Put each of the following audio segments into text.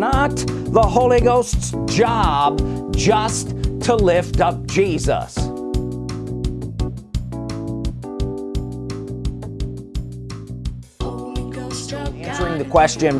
not the Holy Ghost's job just to lift up Jesus. Answering the question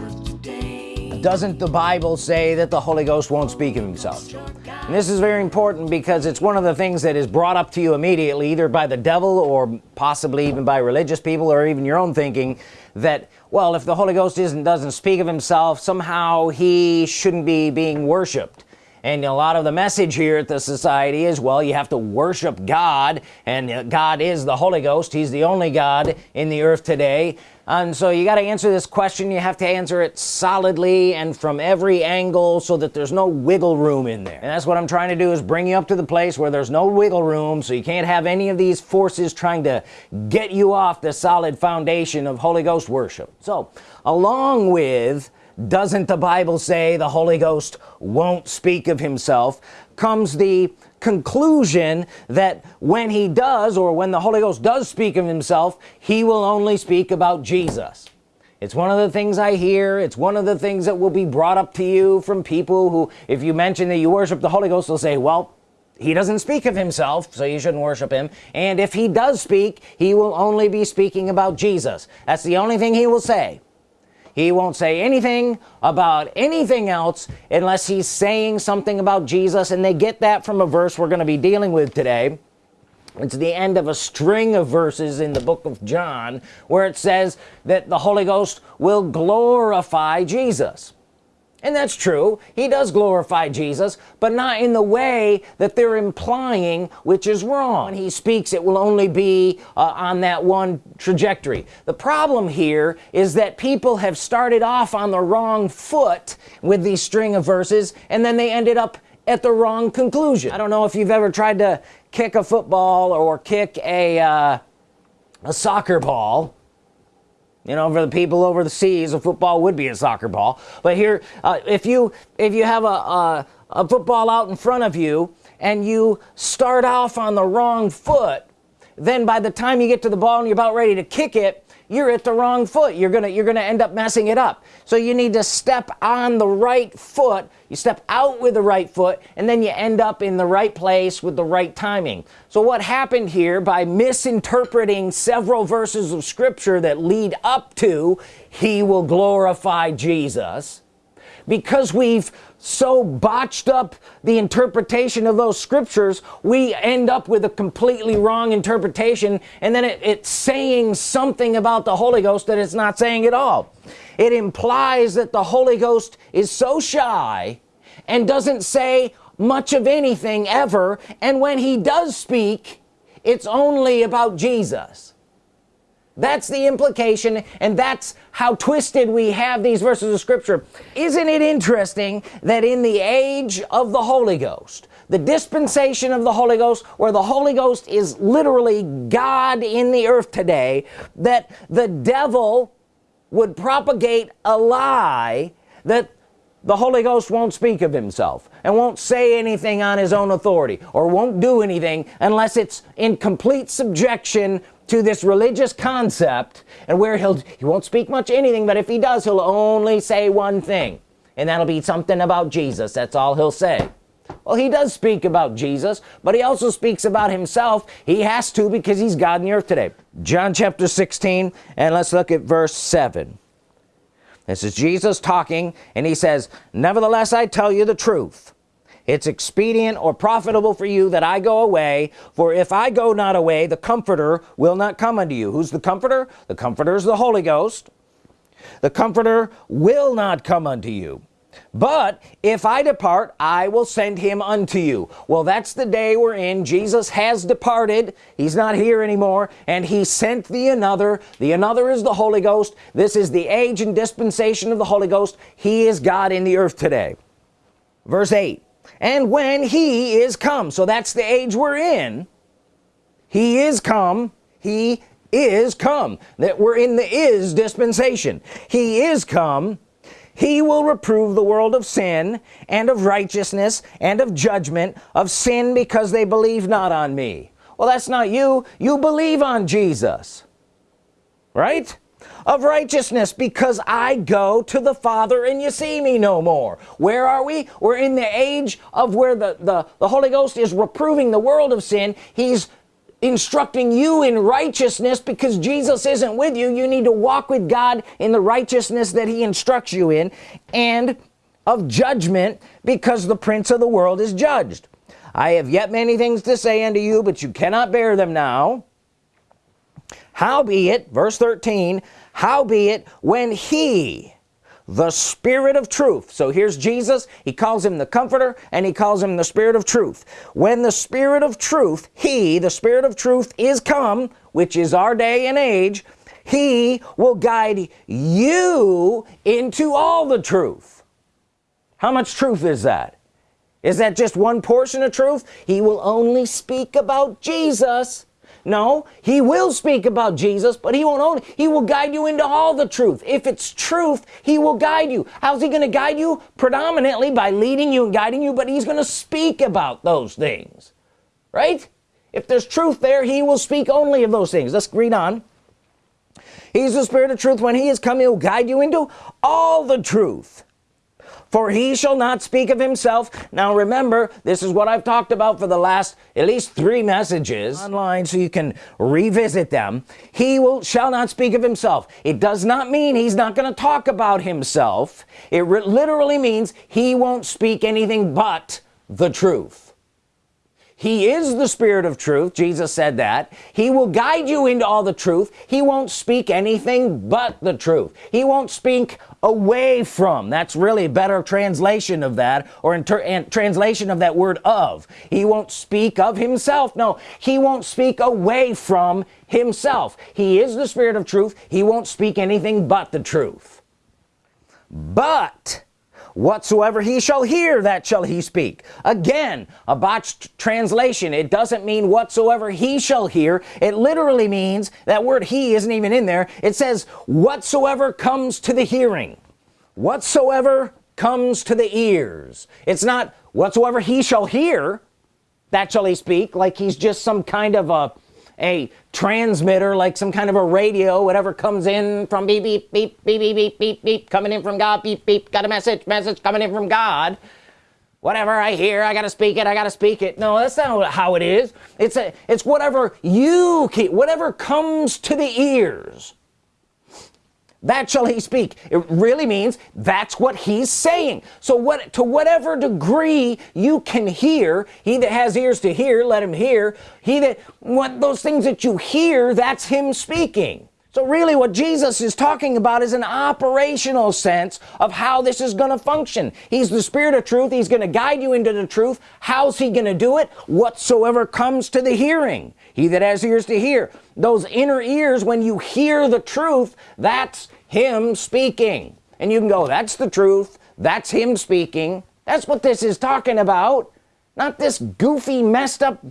doesn't the Bible say that the Holy Ghost won't speak of himself? And this is very important because it's one of the things that is brought up to you immediately either by the devil or possibly even by religious people or even your own thinking that well if the Holy Ghost isn't doesn't speak of himself somehow he shouldn't be being worshiped and a lot of the message here at the society is well you have to worship God and uh, God is the Holy Ghost. He's the only God in the earth today and so you got to answer this question. You have to answer it solidly and from every angle so that there's no wiggle room in there. And that's what I'm trying to do is bring you up to the place where there's no wiggle room so you can't have any of these forces trying to get you off the solid foundation of Holy Ghost worship. So along with doesn't the Bible say the Holy Ghost won't speak of himself comes the conclusion that when he does or when the Holy Ghost does speak of himself he will only speak about Jesus. It's one of the things I hear. It's one of the things that will be brought up to you from people who if you mention that you worship the Holy Ghost they'll say well he doesn't speak of himself so you shouldn't worship him. And if he does speak he will only be speaking about Jesus. That's the only thing he will say he won't say anything about anything else unless he's saying something about Jesus. And they get that from a verse we're gonna be dealing with today. It's the end of a string of verses in the book of John where it says that the Holy Ghost will glorify Jesus and that's true. He does glorify Jesus but not in the way that they're implying which is wrong. When he speaks it will only be uh, on that one trajectory. The problem here is that people have started off on the wrong foot with these string of verses and then they ended up at the wrong conclusion. I don't know if you've ever tried to kick a football or kick a uh, a soccer ball you know for the people over the seas a football would be a soccer ball. But here uh, if you if you have a, a, a football out in front of you and you start off on the wrong foot then by the time you get to the ball and you're about ready to kick it you're at the wrong foot. You're gonna you're gonna end up messing it up. So you need to step on the right foot you step out with the right foot and then you end up in the right place with the right timing. So what happened here by misinterpreting several verses of Scripture that lead up to he will glorify Jesus because we've so botched up the interpretation of those scriptures we end up with a completely wrong interpretation and then it, it's saying something about the Holy Ghost that it's not saying at all. It implies that the Holy Ghost is so shy and doesn't say much of anything ever and when he does speak it's only about Jesus that's the implication and that's how twisted we have these verses of scripture. Isn't it interesting that in the age of the Holy Ghost the dispensation of the Holy Ghost where the Holy Ghost is literally God in the earth today that the devil would propagate a lie that the Holy Ghost won't speak of himself and won't say anything on his own authority or won't do anything unless it's in complete subjection to this religious concept and where he'll he won't speak much anything but if he does he'll only say one thing. And that'll be something about Jesus. That's all he'll say. Well he does speak about Jesus but he also speaks about himself. He has to because he's God in the earth today. John chapter 16 and let's look at verse 7 this is Jesus talking and he says nevertheless I tell you the truth it's expedient or profitable for you that I go away for if I go not away the comforter will not come unto you. Who's the comforter? The comforter is the Holy Ghost. The comforter will not come unto you. But if I depart I will send him unto you. Well that's the day we're in Jesus has departed. He's not here anymore and he sent the another. The another is the Holy Ghost. This is the age and dispensation of the Holy Ghost. He is God in the earth today. Verse 8 and when he is come so that's the age we're in. He is come he is come that we're in the is dispensation. He is come he will reprove the world of sin and of righteousness and of judgment of sin because they believe not on me. Well that's not you. You believe on Jesus. Right of righteousness because I go to the Father and you see me no more. Where are we? We're in the age of where the the, the Holy Ghost is reproving the world of sin. He's instructing you in righteousness because Jesus isn't with you. You need to walk with God in the righteousness that he instructs you in and of judgment because the prince of the world is judged. I have yet many things to say unto you but you cannot bear them now howbeit verse 13 howbeit when he the Spirit of truth so here's Jesus he calls him the comforter and he calls him the Spirit of truth. When the Spirit of truth he the Spirit of truth is come which is our day and age he will guide you into all the truth. How much truth is that? Is that just one portion of truth? He will only speak about Jesus no he will speak about Jesus but he won't only he will guide you into all the truth. If it's truth he will guide you. How's he gonna guide you? Predominantly by leading you and guiding you but he's gonna speak about those things right? If there's truth there he will speak only of those things. Let's read on. He's the spirit of truth. When he is come he'll guide you into all the truth for he shall not speak of himself. Now remember this is what I've talked about for the last at least three messages. Online so you can revisit them. He will shall not speak of himself. It does not mean he's not going to talk about himself. It literally means he won't speak anything but the truth he is the spirit of truth. Jesus said that. He will guide you into all the truth. He won't speak anything but the truth. He won't speak away from. That's really a better translation of that or translation of that word of. He won't speak of himself. No he won't speak away from himself. He is the spirit of truth. He won't speak anything but the truth. But whatsoever he shall hear that shall he speak. Again a botched translation. It doesn't mean whatsoever he shall hear. It literally means that word he isn't even in there. It says whatsoever comes to the hearing. Whatsoever comes to the ears. It's not whatsoever he shall hear that shall he speak like he's just some kind of a a transmitter like some kind of a radio whatever comes in from beep beep beep beep beep beep beep, beep coming in from God beep beep got a message message coming in from God. Whatever I hear I gotta speak it I gotta speak it. No that's not how it is. It's a it's whatever you keep whatever comes to the ears that shall he speak. It really means that's what he's saying. So what to whatever degree you can hear he that has ears to hear let him hear. He that what those things that you hear that's him speaking so really what Jesus is talking about is an operational sense of how this is going to function. He's the spirit of truth. He's going to guide you into the truth. How's he going to do it? Whatsoever comes to the hearing. He that has ears to hear. Those inner ears when you hear the truth that's him speaking. And you can go that's the truth. That's him speaking. That's what this is talking about. Not this goofy messed up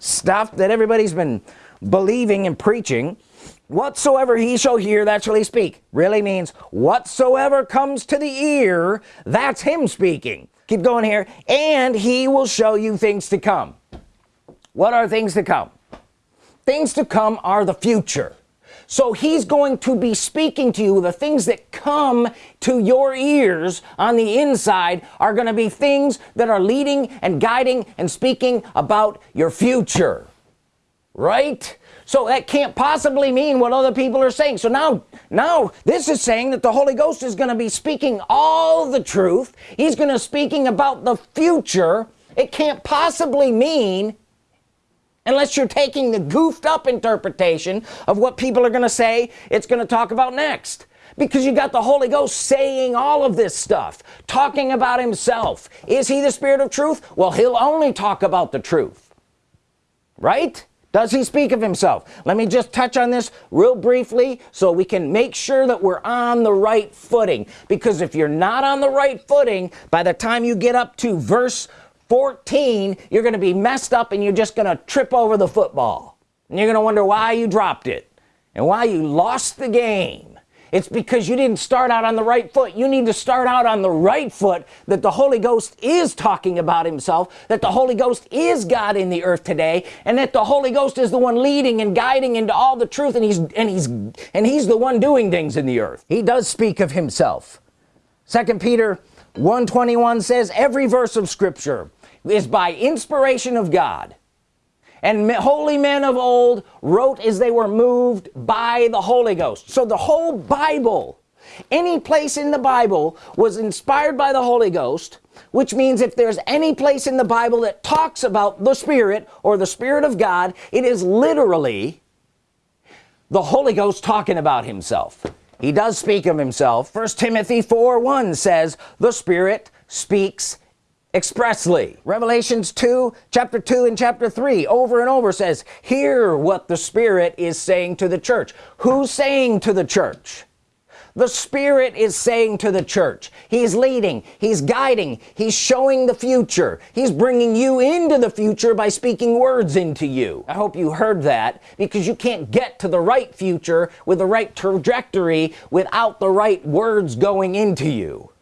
stuff that everybody's been believing and preaching whatsoever he shall hear that shall he speak. Really means whatsoever comes to the ear that's him speaking. Keep going here. And he will show you things to come. What are things to come? Things to come are the future. So he's going to be speaking to you. The things that come to your ears on the inside are going to be things that are leading and guiding and speaking about your future. Right so that can't possibly mean what other people are saying. So now now this is saying that the Holy Ghost is going to be speaking all the truth. He's going to speaking about the future. It can't possibly mean unless you're taking the goofed up interpretation of what people are gonna say it's gonna talk about next. Because you got the Holy Ghost saying all of this stuff talking about himself. Is he the spirit of truth? Well he'll only talk about the truth. Right does he speak of himself. Let me just touch on this real briefly so we can make sure that we're on the right footing. Because if you're not on the right footing by the time you get up to verse 14 you're gonna be messed up and you're just gonna trip over the football. And you're gonna wonder why you dropped it and why you lost the game it's because you didn't start out on the right foot. You need to start out on the right foot that the Holy Ghost is talking about himself that the Holy Ghost is God in the earth today and that the Holy Ghost is the one leading and guiding into all the truth and he's and he's and he's the one doing things in the earth. He does speak of himself. Second Peter 121 says every verse of Scripture is by inspiration of God and holy men of old wrote as they were moved by the Holy Ghost. So the whole Bible any place in the Bible was inspired by the Holy Ghost which means if there's any place in the Bible that talks about the Spirit or the Spirit of God it is literally the Holy Ghost talking about himself. He does speak of himself. First Timothy 4 1 says the Spirit speaks expressly. Revelations 2 chapter 2 and chapter 3 over and over says hear what the Spirit is saying to the church. Who's saying to the church? The Spirit is saying to the church. He's leading he's guiding he's showing the future. He's bringing you into the future by speaking words into you. I hope you heard that because you can't get to the right future with the right trajectory without the right words going into you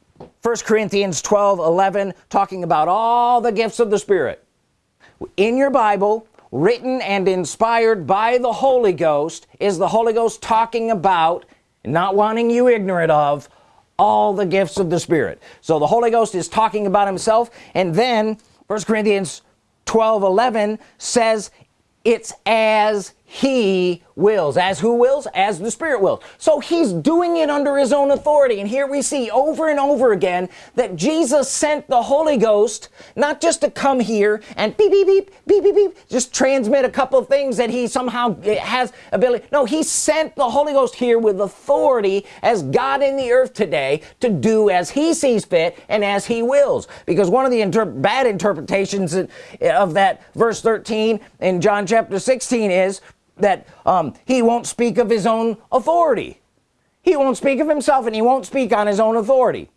first Corinthians 12 11 talking about all the gifts of the Spirit. In your Bible written and inspired by the Holy Ghost is the Holy Ghost talking about not wanting you ignorant of all the gifts of the Spirit. So the Holy Ghost is talking about himself and then first Corinthians 12 11 says it's as he wills as who wills as the Spirit wills. So he's doing it under his own authority. And here we see over and over again that Jesus sent the Holy Ghost not just to come here and beep beep beep beep beep beep just transmit a couple of things that he somehow has ability. No he sent the Holy Ghost here with authority as God in the earth today to do as he sees fit and as he wills. Because one of the inter bad interpretations of that verse 13 in John chapter 16 is that um, he won't speak of his own authority. He won't speak of himself and he won't speak on his own authority.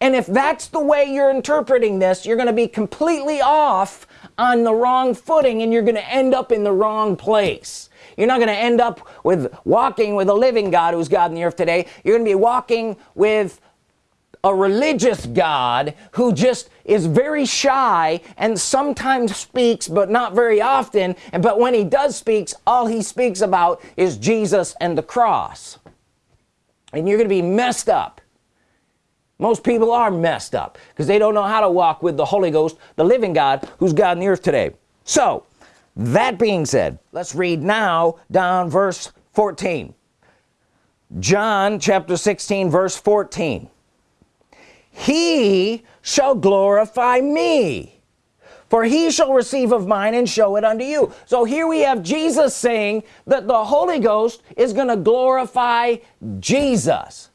And if that's the way you're interpreting this you're gonna be completely off on the wrong footing and you're gonna end up in the wrong place. You're not gonna end up with walking with a living God who's God in the earth today. You're gonna be walking with a religious God who just is very shy and sometimes speaks but not very often. And but when he does speaks all he speaks about is Jesus and the cross. And you're gonna be messed up. Most people are messed up because they don't know how to walk with the Holy Ghost the living God who's God in the earth today. So that being said let's read now down verse 14 John chapter 16 verse 14 he shall glorify me. For he shall receive of mine and show it unto you. So here we have Jesus saying that the Holy Ghost is gonna glorify Jesus.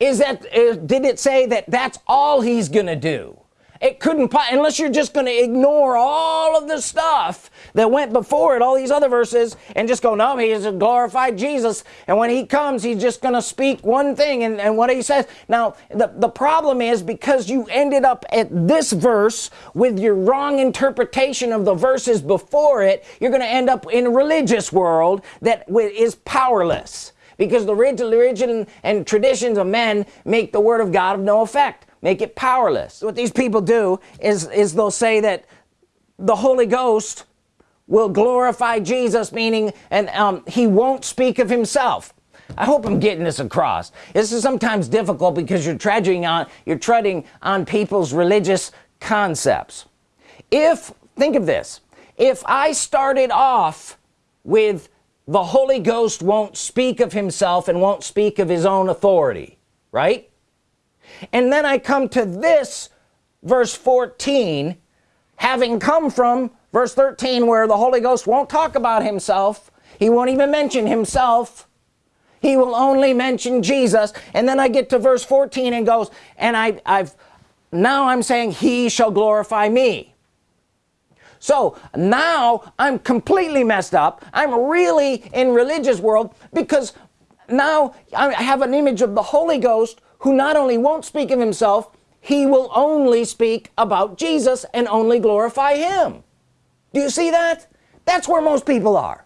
Is that did it say that that's all he's gonna do? It couldn't unless you're just going to ignore all of the stuff that went before it all these other verses and just go no he is a glorified Jesus. And when he comes he's just gonna speak one thing and, and what he says. Now the, the problem is because you ended up at this verse with your wrong interpretation of the verses before it you're gonna end up in a religious world that is powerless. Because the religion and traditions of men make the Word of God of no effect make it powerless. What these people do is is they'll say that the Holy Ghost will glorify Jesus meaning and um, he won't speak of himself. I hope I'm getting this across. This is sometimes difficult because you're treading on you're treading on people's religious concepts. If think of this. If I started off with the Holy Ghost won't speak of himself and won't speak of his own authority right? And then I come to this verse 14 having come from verse 13 where the Holy Ghost won't talk about himself. He won't even mention himself. He will only mention Jesus. And then I get to verse 14 and goes and I I've now I'm saying he shall glorify me. So now I'm completely messed up. I'm really in religious world because now I have an image of the Holy Ghost who not only won't speak of himself he will only speak about Jesus and only glorify him do you see that? That's where most people are.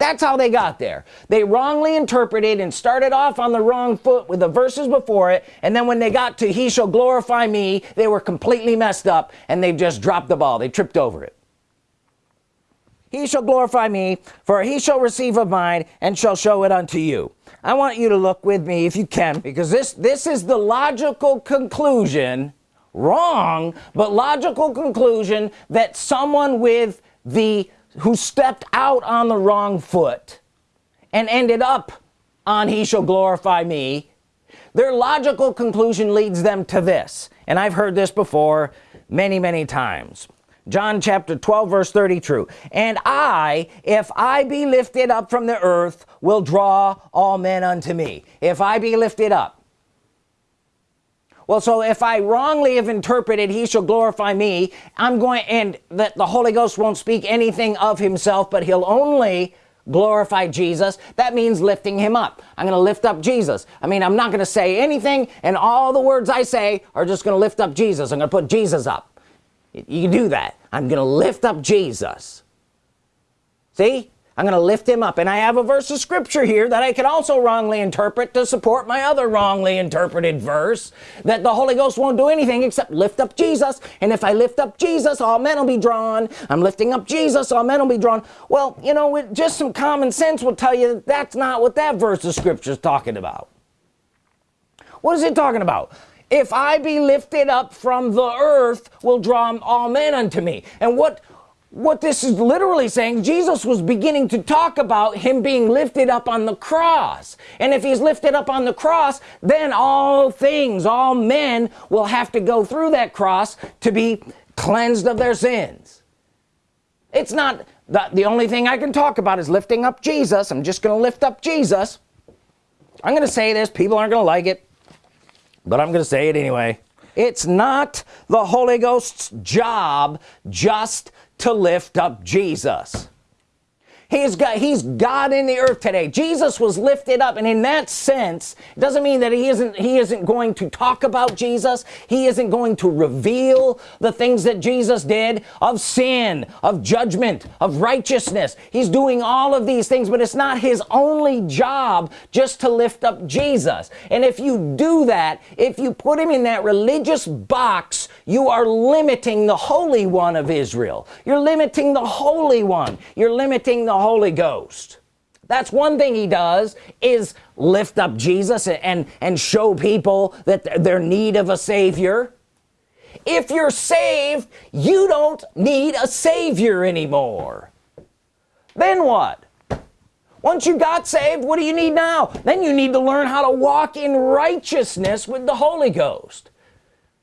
That's how they got there. They wrongly interpreted and started off on the wrong foot with the verses before it and then when they got to he shall glorify me they were completely messed up and they've just dropped the ball. They tripped over it. He shall glorify me for he shall receive of mine and shall show it unto you. I want you to look with me if you can because this this is the logical conclusion wrong but logical conclusion that someone with the who stepped out on the wrong foot and ended up on he shall glorify me their logical conclusion leads them to this. And I've heard this before many many times. John chapter 12 verse 30 true. And I if I be lifted up from the earth will draw all men unto me. If I be lifted up well so if I wrongly have interpreted he shall glorify me I'm going and that the Holy Ghost won't speak anything of himself but he'll only glorify Jesus. That means lifting him up. I'm gonna lift up Jesus. I mean I'm not gonna say anything and all the words I say are just gonna lift up Jesus. I'm gonna put Jesus up. You do that. I'm gonna lift up Jesus. See I'm gonna lift him up. And I have a verse of scripture here that I can also wrongly interpret to support my other wrongly interpreted verse that the Holy Ghost won't do anything except lift up Jesus. And if I lift up Jesus all men will be drawn. I'm lifting up Jesus all men will be drawn. Well you know just some common sense will tell you that that's not what that verse of scripture is talking about. What is it talking about? If I be lifted up from the earth will draw all men unto me. And what what this is literally saying Jesus was beginning to talk about him being lifted up on the cross. And if he's lifted up on the cross then all things all men will have to go through that cross to be cleansed of their sins. It's not the, the only thing I can talk about is lifting up Jesus. I'm just gonna lift up Jesus. I'm gonna say this people aren't gonna like it but I'm gonna say it anyway. It's not the Holy Ghost's job just to lift up Jesus he's got he's God in the earth today. Jesus was lifted up and in that sense it doesn't mean that he isn't he isn't going to talk about Jesus. He isn't going to reveal the things that Jesus did of sin of judgment of righteousness. He's doing all of these things but it's not his only job just to lift up Jesus. And if you do that if you put him in that religious box you are limiting the Holy One of Israel. You're limiting the Holy One. You're limiting the Holy Ghost. That's one thing he does is lift up Jesus and and show people that they're need of a Savior. If you're saved you don't need a Savior anymore. Then what? Once you got saved what do you need now? Then you need to learn how to walk in righteousness with the Holy Ghost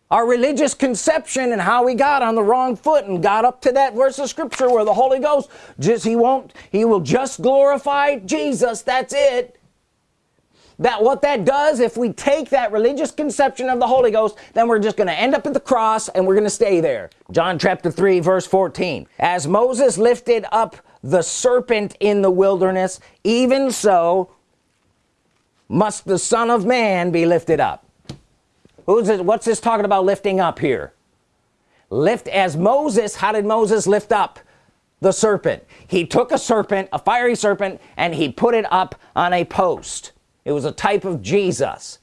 our religious conception and how we got on the wrong foot and got up to that verse of scripture where the Holy Ghost just he won't he will just glorify Jesus that's it. That what that does if we take that religious conception of the Holy Ghost then we're just gonna end up at the cross and we're gonna stay there. John chapter 3 verse 14 as Moses lifted up the serpent in the wilderness even so must the Son of Man be lifted up who's it what's this talking about lifting up here? Lift as Moses how did Moses lift up the serpent? He took a serpent a fiery serpent and he put it up on a post. It was a type of Jesus.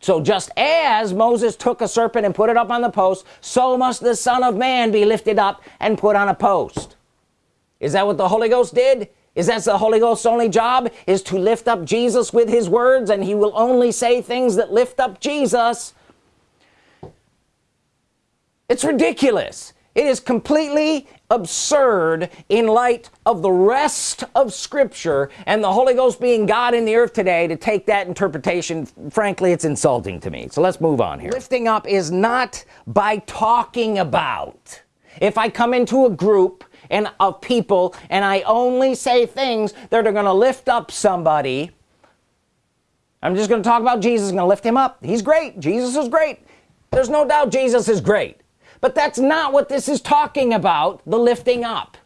So just as Moses took a serpent and put it up on the post so must the Son of Man be lifted up and put on a post. Is that what the Holy Ghost did? Is that the Holy Ghost's only job? Is to lift up Jesus with his words and he will only say things that lift up Jesus it's ridiculous. It is completely absurd in light of the rest of Scripture and the Holy Ghost being God in the earth today to take that interpretation. Frankly it's insulting to me. So let's move on here. Lifting up is not by talking about. If I come into a group and of people and I only say things that are gonna lift up somebody I'm just gonna talk about Jesus gonna lift him up. He's great. Jesus is great. There's no doubt Jesus is great but that's not what this is talking about the lifting up.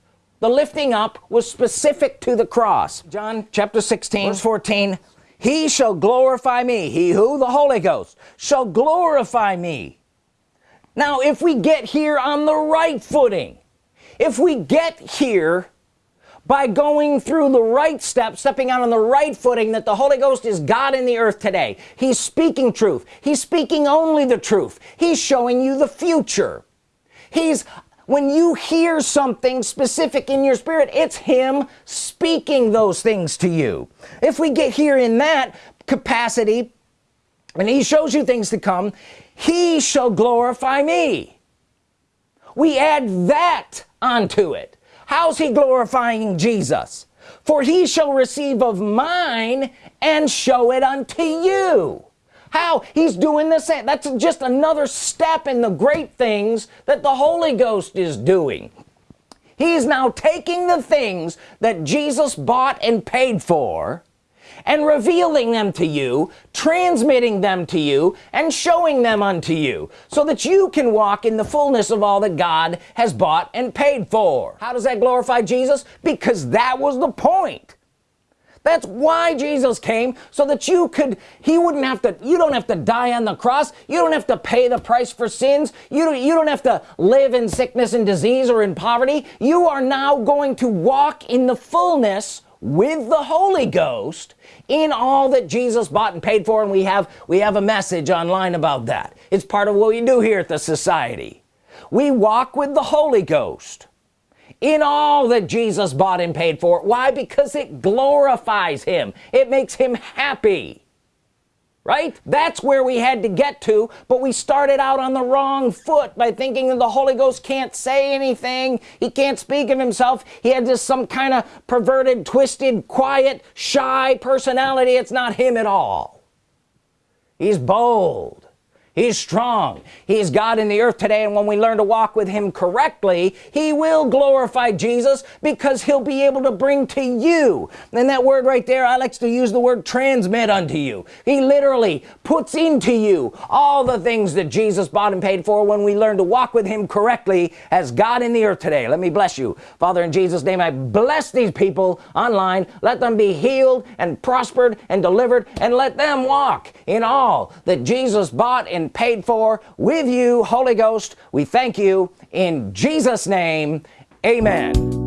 The lifting up was specific to the cross. John chapter 16 verse 14 he shall glorify me he who the Holy Ghost shall glorify me. Now if we get here on the right footing if we get here by going through the right steps stepping out on the right footing that the Holy Ghost is God in the earth today he's speaking truth he's speaking only the truth he's showing you the future he's when you hear something specific in your spirit it's him speaking those things to you. If we get here in that capacity and he shows you things to come he shall glorify me. We add that onto it. How's he glorifying Jesus? For he shall receive of mine and show it unto you how? He's doing the same. That's just another step in the great things that the Holy Ghost is doing. He's now taking the things that Jesus bought and paid for and revealing them to you transmitting them to you and showing them unto you so that you can walk in the fullness of all that God has bought and paid for. How does that glorify Jesus? Because that was the point that's why Jesus came so that you could he wouldn't have to you don't have to die on the cross. You don't have to pay the price for sins. You don't you don't have to live in sickness and disease or in poverty. You are now going to walk in the fullness with the Holy Ghost in all that Jesus bought and paid for. And we have we have a message online about that. It's part of what we do here at the society. We walk with the Holy Ghost in all that Jesus bought and paid for. Why? Because it glorifies him. It makes him happy. Right? That's where we had to get to but we started out on the wrong foot by thinking that the Holy Ghost can't say anything. He can't speak of himself. He had just some kind of perverted twisted quiet shy personality. It's not him at all. He's bold he's strong. He's God in the earth today and when we learn to walk with him correctly he will glorify Jesus because he'll be able to bring to you. And that word right there I like to use the word transmit unto you. He literally puts into you all the things that Jesus bought and paid for when we learn to walk with him correctly as God in the earth today. Let me bless you. Father in Jesus name I bless these people online. Let them be healed and prospered and delivered and let them walk in all that Jesus bought and paid for with you Holy Ghost. We thank you in Jesus name. Amen